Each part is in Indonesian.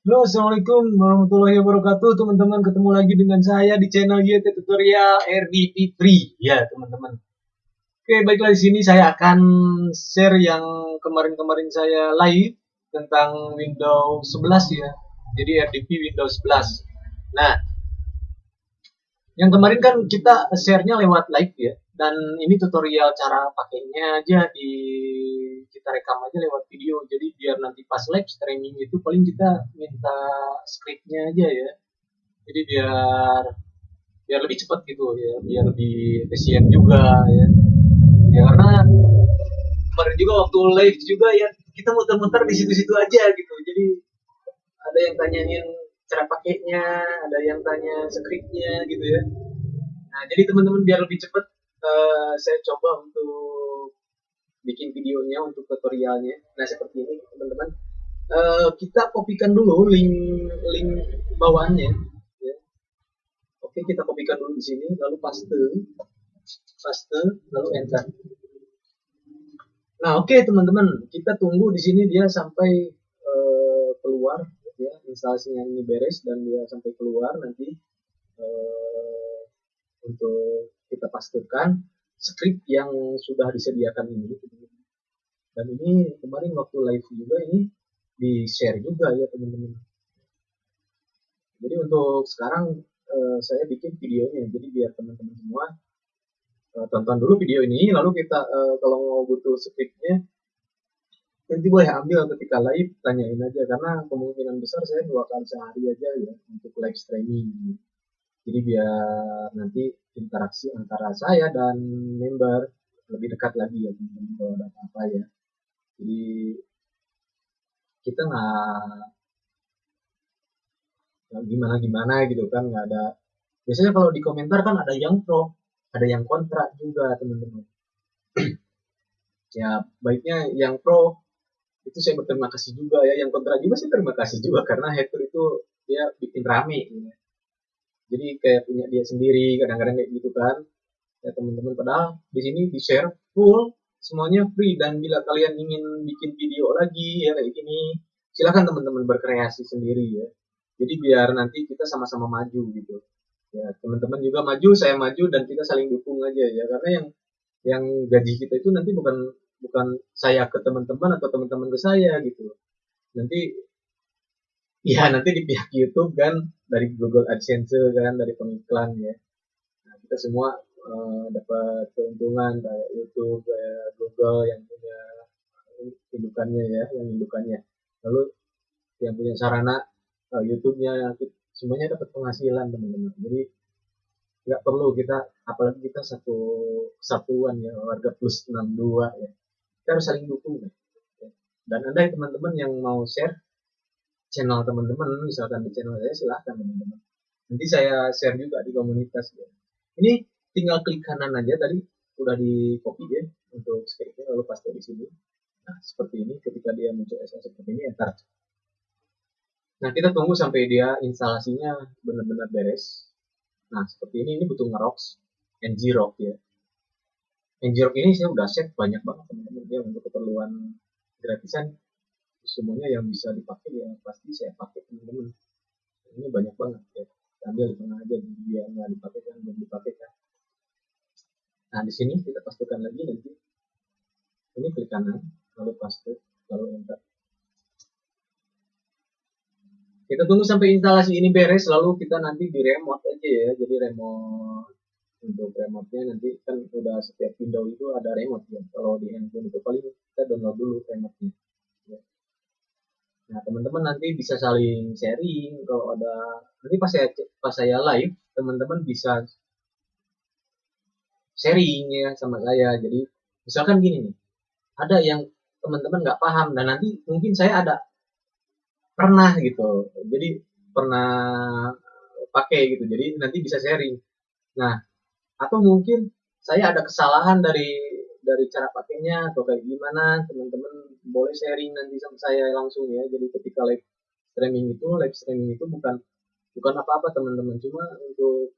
Halo, Assalamualaikum warahmatullahi wabarakatuh. Teman-teman ketemu lagi dengan saya di channel YT Tutorial RDP Free ya teman-teman. Oke baiklah di sini saya akan share yang kemarin-kemarin saya live tentang Windows 11 ya. Jadi RDP Windows 11 nah yang kemarin kan kita share-nya lewat live ya dan ini tutorial cara pakainya aja di kita rekam aja lewat video. Jadi biar nanti pas live streaming itu paling kita minta scriptnya aja ya. Jadi biar biar lebih cepat gitu ya biar lebih efisien juga ya. Ya karena kemarin juga waktu live juga ya kita muter-muter di situ-situ aja gitu. Jadi ada yang tanyain cara pakainya ada yang tanya scriptnya gitu ya. Nah jadi teman-teman biar lebih cepat uh, saya coba untuk bikin videonya untuk tutorialnya. Nah seperti ini teman-teman. Uh, kita kopikan dulu link link bawahnya. Ya. Oke kita kopikan dulu di sini, lalu paste, paste, lalu enter. Nah oke okay, teman-teman, kita tunggu di sini dia sampai uh, keluar, ya instalasinya ini beres dan dia sampai keluar nanti uh, untuk pastikan script yang sudah disediakan ini. Dan ini kemarin waktu live juga ini di share juga ya teman-teman. Jadi untuk sekarang uh, saya bikin videonya. Jadi biar teman-teman semua uh, tonton dulu video ini. Lalu kita uh, kalau mau butuh scriptnya nanti boleh ambil ketika live tanyain aja. Karena kemungkinan besar saya dua kali sehari aja ya untuk live streaming jadi biar nanti interaksi antara saya dan member lebih dekat lagi ya kalau ada apa-apa ya. Jadi kita nggak gimana gimana gitu kan nggak ada. Biasanya kalau di komentar kan ada yang pro ada yang kontra juga teman-teman. Ya baiknya yang pro itu saya berterima kasih juga ya. Yang kontra juga sih terima kasih juga karena hater itu dia bikin rame ya jadi kayak punya dia sendiri kadang-kadang kayak gitu kan. Ya teman-teman padahal di sini di share full semuanya free. Dan bila kalian ingin bikin video lagi ya kayak gini silahkan teman-teman berkreasi sendiri ya. Jadi biar nanti kita sama-sama maju gitu. Ya teman-teman juga maju saya maju dan kita saling dukung aja ya. Karena yang yang gaji kita itu nanti bukan bukan saya ke teman-teman atau teman-teman ke saya gitu. Nanti ya nanti di pihak YouTube kan dari Google AdSense kan dari pengiklan ya. Nah, kita semua uh, dapat keuntungan kayak YouTube kayak Google yang punya indukannya ya yang indukannya. Lalu yang punya sarana uh, YouTube-nya semuanya dapat penghasilan teman-teman. Jadi nggak perlu kita apalagi kita satu kesatuan ya warga plus 62 ya. Kita harus saling dukung ya. dan anda teman-teman yang mau share channel teman-teman misalkan di channel saya silahkan teman-teman. Nanti saya share juga di komunitas ya. ini tinggal klik kanan aja tadi udah di copy ya untuk scriptnya lalu paste di sini. Nah seperti ini ketika dia muncul SS seperti ini enter nah kita tunggu sampai dia instalasinya benar-benar beres. Nah seperti ini ini butuh ngerox ngrock ya. Ngrock ini saya udah set banyak banget teman-teman ya untuk keperluan gratisan semuanya yang bisa dipakai ya pasti saya pakai teman-teman. Ini banyak banget ya. Ambil tengah aja biar nggak dipakai kan belum dipakai kan nah di sini kita pastikan lagi nanti. Ini klik kanan lalu paste lalu enter. Kita tunggu sampai instalasi ini beres lalu kita nanti di remote aja ya. Jadi remote untuk remote-nya nanti kan udah setiap window itu ada remote ya. Kalau di handphone itu paling kita download dulu remote-nya Nah, teman-teman nanti bisa saling sharing kalau ada nanti pas saya pas saya live, teman-teman bisa sharing ya sama saya. Jadi misalkan gini nih, ada yang teman-teman nggak paham dan nanti mungkin saya ada pernah gitu. Jadi pernah pakai gitu. Jadi nanti bisa sharing. Nah, atau mungkin saya ada kesalahan dari dari cara pakainya atau kayak gimana teman-teman boleh sharing nanti sama saya langsung ya. Jadi ketika live streaming itu live streaming itu bukan bukan apa-apa teman-teman. Cuma untuk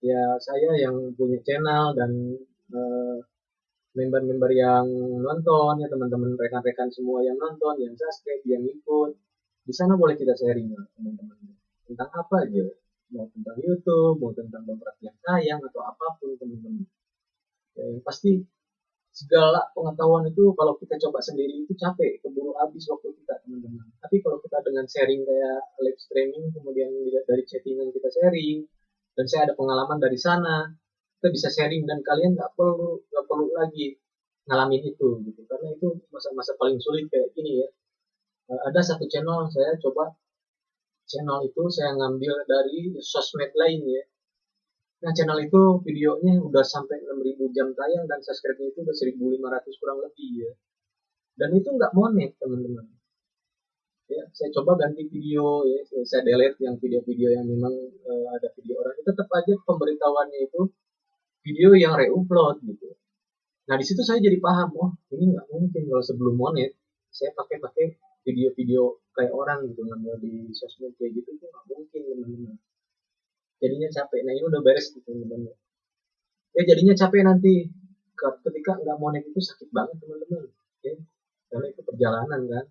ya saya yang punya channel dan member member-member yang nonton ya teman-teman rekan-rekan semua yang nonton yang subscribe yang ikut di sana boleh kita sharing teman-teman. Tentang apa aja? Mau tentang YouTube mau tentang dompet yang sayang atau apa pun teman-teman. Ya, pasti segala pengetahuan itu kalau kita coba sendiri itu capek keburu habis waktu kita teman-teman. Tapi kalau kita dengan sharing kayak live streaming kemudian dari chattingan kita sharing dan saya ada pengalaman dari sana kita bisa sharing dan kalian nggak perlu nggak perlu lagi ngalamin itu gitu. Karena itu masa-masa paling sulit kayak gini ya. Eh, ada satu channel saya coba channel itu saya ngambil dari sosmed lain ya Nah, channel itu videonya udah sampai 6000 jam tayang dan subscribe-nya itu udah 1500 kurang lebih ya. Dan itu nggak monet, teman-teman. Ya, saya coba ganti video ya, saya delete yang video-video yang memang uh, ada video orang. Tetap aja pemberitahuannya itu video yang re-upload gitu. Nah, di situ saya jadi paham, oh, ini nggak mungkin kalau sebelum monet saya pakai pakai video-video kayak orang gitu di sosmed kayak gitu tuh nggak mungkin teman-teman jadinya capek. Nah ini udah beres gitu teman-teman. Ya jadinya capek nanti. Ketika nggak mau naik itu sakit banget teman-teman. Ya karena itu perjalanan kan.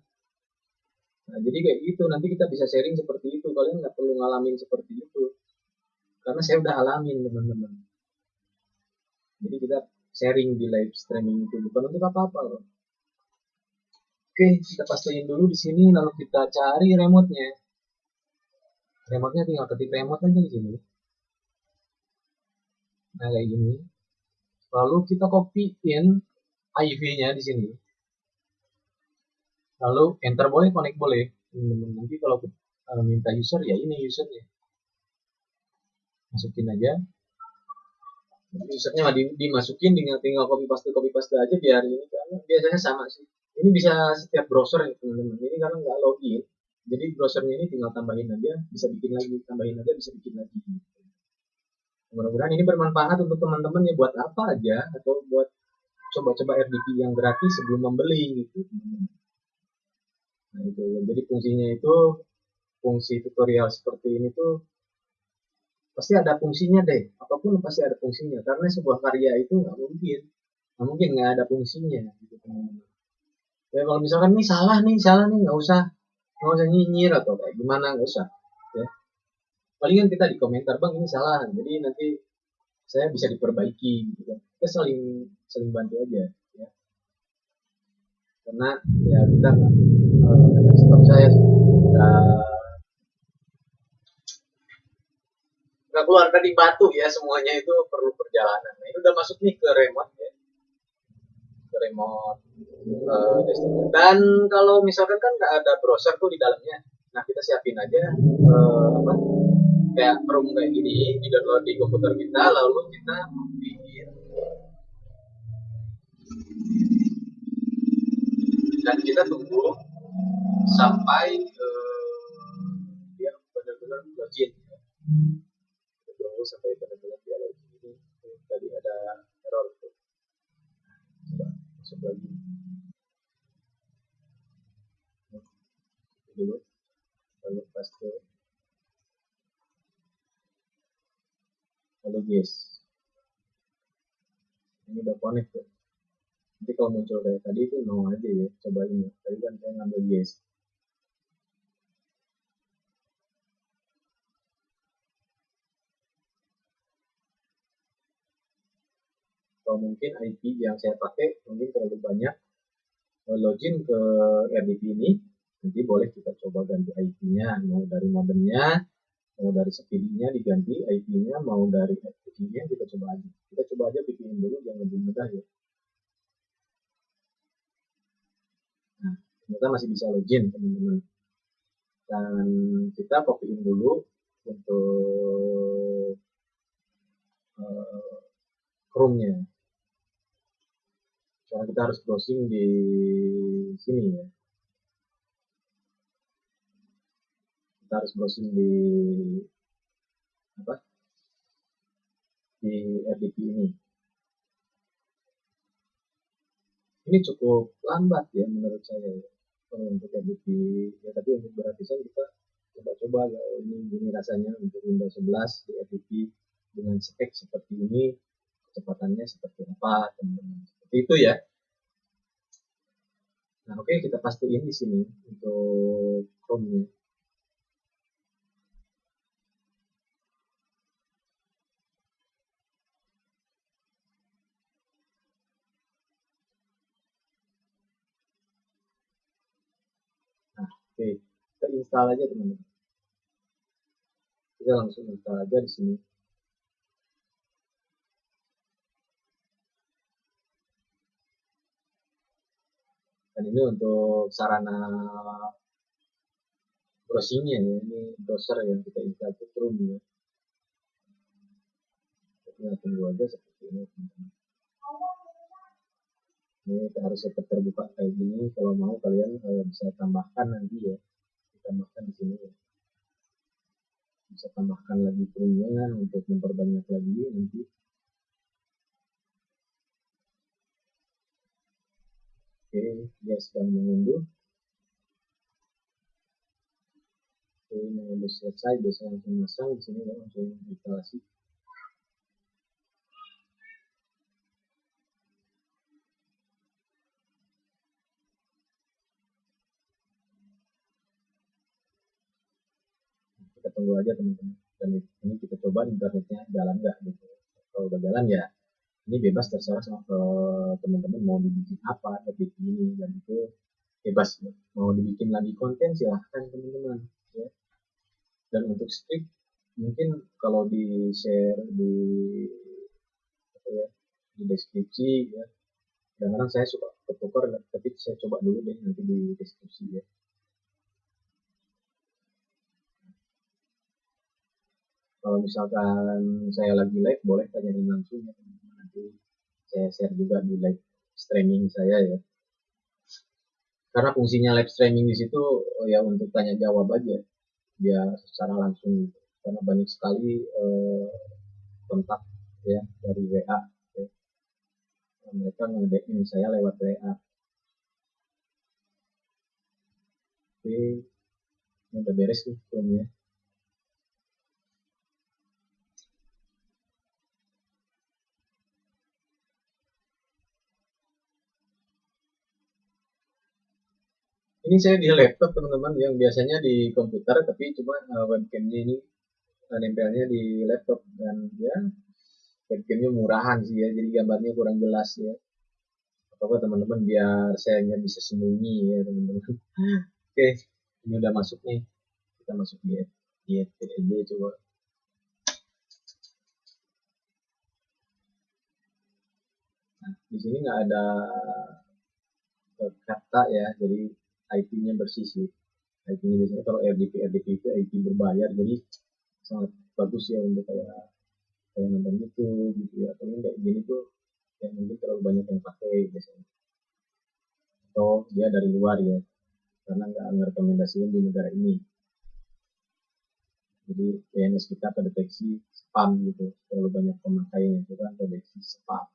Nah jadi kayak gitu. Nanti kita bisa sharing seperti itu. Kalian nggak perlu ngalamin seperti itu. Karena saya udah alamin teman-teman. Jadi kita sharing di live streaming itu. Bukan untuk apa-apa loh. Oke kita pastiin dulu di sini. Lalu kita cari remote-nya remote-nya tinggal ketik remote aja di sini. Nah kayak gini. Lalu kita copy-in IV-nya di sini. Lalu enter boleh connect boleh. Nanti kalau uh, minta user ya ini usernya. Masukin aja. Usernya di, dimasukin tinggal tinggal copy paste copy paste aja biar ini biasanya sama sih. Ini bisa setiap browser ya teman-teman. Ini karena nggak login jadi browsernya ini tinggal tambahin aja bisa bikin lagi tambahin aja bisa bikin lagi. Mudah-mudahan ini bermanfaat untuk teman-teman ya buat apa aja atau buat coba-coba RDP yang gratis sebelum membeli gitu. Nah itu ya. Jadi fungsinya itu fungsi tutorial seperti ini tuh pasti ada fungsinya deh. Apa pun pasti ada fungsinya karena sebuah karya itu nggak mungkin. Nggak mungkin nggak ada fungsinya gitu teman-teman. Ya kalau misalkan nih salah nih salah nih nggak usah nggak usah nyinyir atau kayak gimana nggak usah ya. Palingan kita di komentar bang ini salah jadi nanti saya bisa diperbaiki gitu kan. Kita saling saling bantu aja ya. Karena ya kita uh, yang setahu saya nggak keluar dari batu ya semuanya itu perlu perjalanan. Nah ini udah masuk nih ke remote remote. Uh, dan kalau misalkan kan nggak ada browser tuh di dalamnya. Nah kita siapin aja uh, apa kayak room kayak gini di download di komputer kita lalu kita bikin. Dan kita tunggu sampai uh, dia benar-benar login kita tunggu sampai benar-benar dia login ini tadi ada error tuh coba masuk lagi dulu lalu paste lalu yes ini udah connect tuh nanti kalau kayak tadi itu no aja ya coba ini tadi kan saya ngambil yes. Atau mungkin IP yang saya pakai mungkin terlalu banyak login ke RDP ini nanti boleh kita coba ganti IP-nya mau dari modemnya mau dari speed-nya diganti IP-nya mau dari FTP-nya kita coba aja. Kita coba aja bikin dulu yang lebih mudah ya ternyata masih bisa login teman-teman. Dan kita copyin dulu untuk uh, Chrome-nya. Karena kita harus browsing di sini ya. Kita harus browsing di apa? Di RDP ini. Ini cukup lambat ya menurut saya kalau untuk RDP ya tapi untuk beratisan kita coba-coba ya. Ini ini rasanya untuk Windows 11 di RDP dengan spek seperti ini kecepatannya seperti apa teman-teman. Seperti itu ya. Nah, oke okay, kita pastiin di sini untuk Chrome-nya. Nah, oke, kita install aja teman-teman. Kita langsung install aja di sini. dan ini untuk sarana browsingnya ya ini browser yang kita install ke Chrome ya kita tunggu aja seperti ini teman-teman ini harus tetap terbuka kayak gini. Kalau mau kalian eh, bisa tambahkan nanti ya. Tambahkan di sini ya. Bisa tambahkan lagi Chrome-nya untuk memperbanyak lagi nanti. Oke, dia sedang mengunduh. Oke, udah selesai, biasanya langsung masang. Di sini ya, langsung instalasi. Tunggu aja teman-teman. Dan ini kita coba internetnya jalan nggak gitu. Kalau udah jalan ya ini bebas terserah sama teman-teman mau dibikin apa topik ini dan itu bebas mau dibikin lagi konten silahkan teman-teman ya dan untuk script mungkin kalau di share di apa ya di deskripsi ya kadang-kadang saya suka ketukar tapi saya coba dulu deh nanti di deskripsi ya kalau misalkan saya lagi live boleh tanyain langsung ya nanti saya share juga di live streaming saya ya. Karena fungsinya live streaming di situ oh ya untuk tanya jawab aja dia secara langsung karena banyak sekali eh, kontak ya dari WA ya. mereka nge saya lewat WA oke ini udah beres tuh filmnya ini saya di laptop teman-teman yang biasanya di komputer tapi cuma uh, webcamnya ini uh, nempelnya di laptop. Dan ya webcamnya murahan sih ya jadi gambarnya kurang jelas ya. Apa teman-teman biar saya nggak bisa sembunyi ya teman-teman. Oke ini udah masuk nih. Kita masuk di di FPLD coba. Nah di sini nggak ada kata ya jadi IP-nya bersih sih. IP-nya biasanya kalau RDP RDP itu IP berbayar jadi sangat bagus ya untuk kayak kayak nonton YouTube gitu ya. Kalau kayak gini tuh yang mungkin terlalu banyak yang pakai biasanya. Atau dia dari luar ya karena nggak merekomendasikan di negara ini. Jadi PNS kita terdeteksi spam gitu terlalu banyak pemakainya itu kan terdeteksi spam.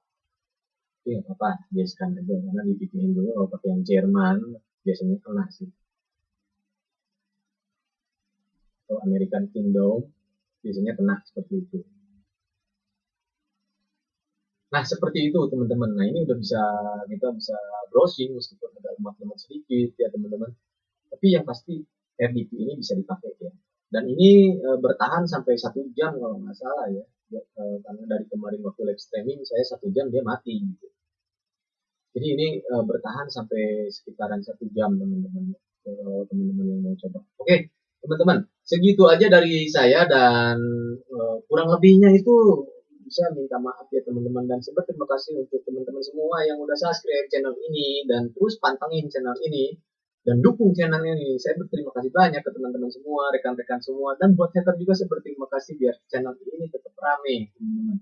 Tapi nggak apa-apa biasakan aja karena di VPN dulu kalau pakai yang Jerman biasanya kena sih. Atau American Kingdom biasanya kena seperti itu. Nah seperti itu teman-teman. Nah ini udah bisa kita bisa browsing meskipun ada lemah-lemah sedikit ya teman-teman. Tapi yang pasti RDP ini bisa dipakai ya. Dan ini e, bertahan sampai satu jam kalau nggak salah ya, ya e, karena dari kemarin waktu live streaming saya satu jam dia mati gitu jadi ini uh, bertahan sampai sekitaran satu jam teman-teman teman-teman yang mau coba. Oke teman-teman segitu aja dari saya dan uh, kurang lebihnya itu bisa minta maaf ya teman-teman dan sebab terima kasih untuk teman-teman semua yang udah subscribe channel ini dan terus pantengin channel ini dan dukung channel ini. Saya berterima kasih banyak ke teman-teman semua, rekan-rekan semua dan buat hater juga saya berterima kasih biar channel ini tetap rame teman-teman.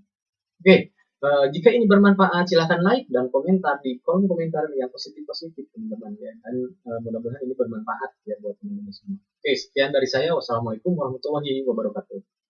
Oke, Uh, jika ini bermanfaat, silahkan like dan komentar di kolom komentar yang positif-positif, teman-teman ya. Dan uh, mudah-mudahan ini bermanfaat ya buat teman-teman semua. Oke, sekian dari saya. Wassalamualaikum warahmatullahi wabarakatuh.